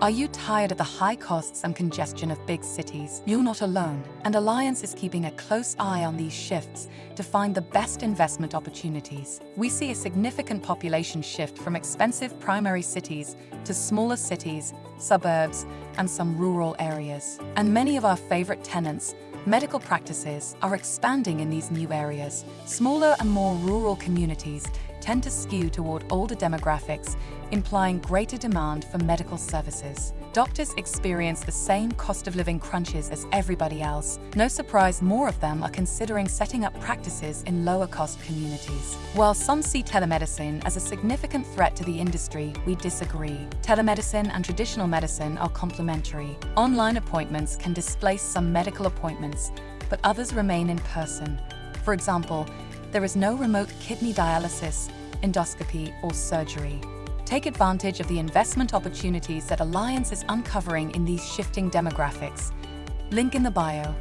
Are you tired of the high costs and congestion of big cities? You're not alone, and Alliance is keeping a close eye on these shifts to find the best investment opportunities. We see a significant population shift from expensive primary cities to smaller cities, suburbs, and some rural areas. And many of our favorite tenants medical practices are expanding in these new areas. Smaller and more rural communities tend to skew toward older demographics, implying greater demand for medical services. Doctors experience the same cost of living crunches as everybody else. No surprise more of them are considering setting up practices in lower cost communities. While some see telemedicine as a significant threat to the industry, we disagree. Telemedicine and traditional medicine are complementary. Online appointments can displace some medical appointments, but others remain in person. For example, there is no remote kidney dialysis, endoscopy, or surgery. Take advantage of the investment opportunities that Alliance is uncovering in these shifting demographics. Link in the bio.